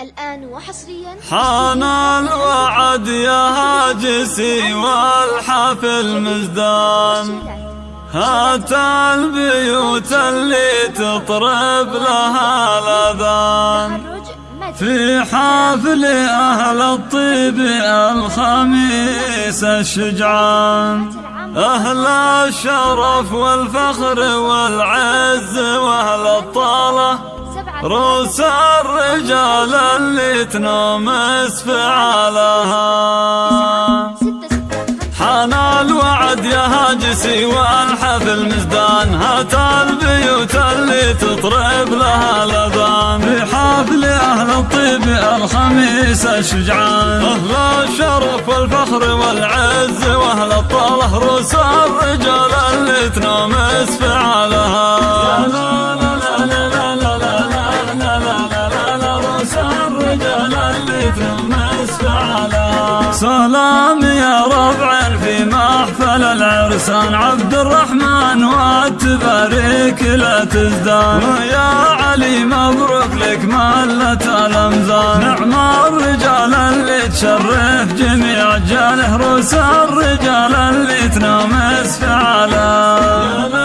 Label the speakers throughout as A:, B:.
A: الآن وحصريا
B: حان الوعد يا هاجسي والحفل مزدان هات البيوت اللي تطرب لها الأذان. في حفل أهل الطيب الخميس الشجعان. أهل الشرف والفخر والعز وأهل الطالة. روس الرجال اللي تنومس فعالها حان الوعد يا هاجسي والحفل مزدان هات البيوت اللي تطرب لها الأذان. في حفل أهل الطيب الخميس الشجعان. أهل الشرف والفخر والعز وأهل الطاله. روس الرجال اللي تنومس فعالها سلام يا ربع في محفل العرسان. عبد الرحمن والتباريك لا تزدان. ويا علي مبروك لك مالة الامزان نعم الرجال اللي تشرف جميع جاله. روس الرجال اللي تنامس فعلا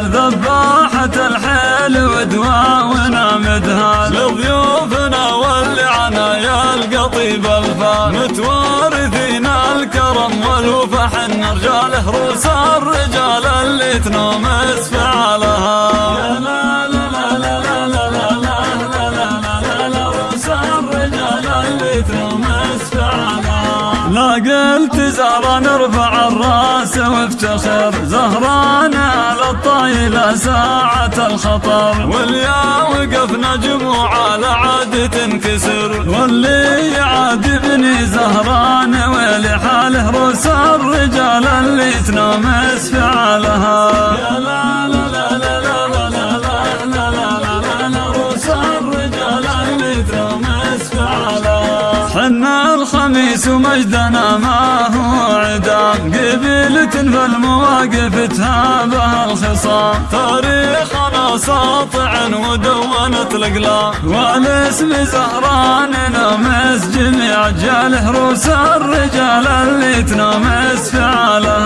B: الحيل ذباحة الحيل ودواونا ونامدها لضيوفنا واللعنا يا القطيب الفان متوارثين الكرم والوفا حنا رجاله رؤوس الرجال اللي تنومس اسفعالها يا لا لا الرجال اللي تنومس فعلها لا قلت زهرة نرفع الراس وافتخر زهرانا للطايلة ساعة الخطر واليا وقفنا جموع على عاد تنكسر واللي يعاتبني ابني زهران ويلي حاله روس الرجال اللي تنامس فعالها يا لا لا لا لا لا حنا الخميس ومجدنا ما هو عدام قبيلة فالمواقف تهابها الخصام. تاريخنا ساطع ودونت الأقلام. والاسم زهران نمس جميع جاله روس الرجال اللي فعلها لا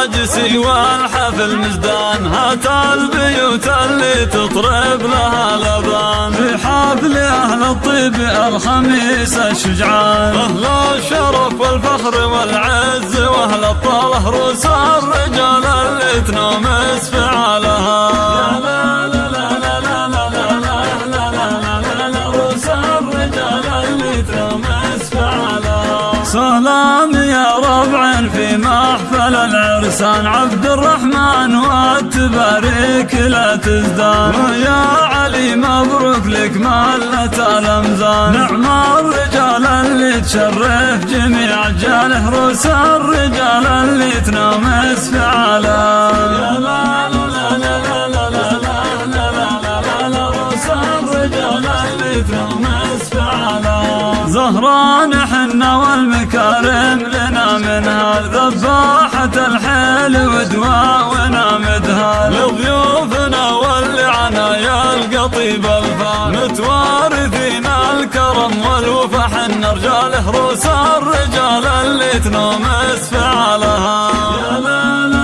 B: هاجسي والحفل مزدان هات البيوت اللي تطرب لها الأذان. في حفل أهل الطيب الخميس الشجعان. أهل الشرف والفخر والعز وأهل الطاله روس الرجال اللي تنومس فعالها حفل العرسان عبد الرحمن والتباريك لا تزدان ويا علي مبروك لك مالة الأمزان نعم الرجال اللي تشرف جميع جاله روس الرجال اللي تنامس في عالم زهران حنا والمكارم ذبحت الحيل ودواونا ونامدها. لضيوفنا ولعنا يا القطيب الفال متوارثين الكرم والوفا حنا رجال هروس الرجال اللي تنومس فعالها يا لا لا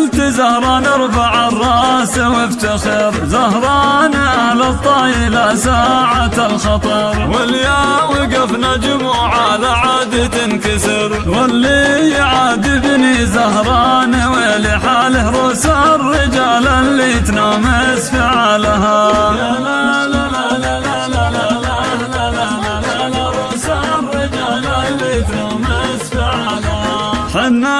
B: قلت زهران ارفع الراس وافتخر. زهران أهل الطايلة ساعة الخطر. واليا وقفنا جموع على عاد تنكسر. واللي يعاتبني زهران ويلي حاله روس الرجال اللي تنامس فعالها يا لا لا حنا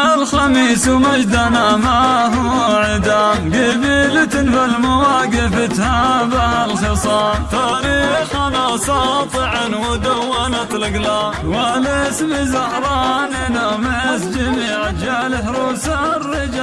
B: الخميس ومجدنا ما هو عدام قبيلة فالمواقف تهابها الخصام تاريخنا ساطع ودونت الأقلام والاسم زهران نامس جميع جاله روس الرجال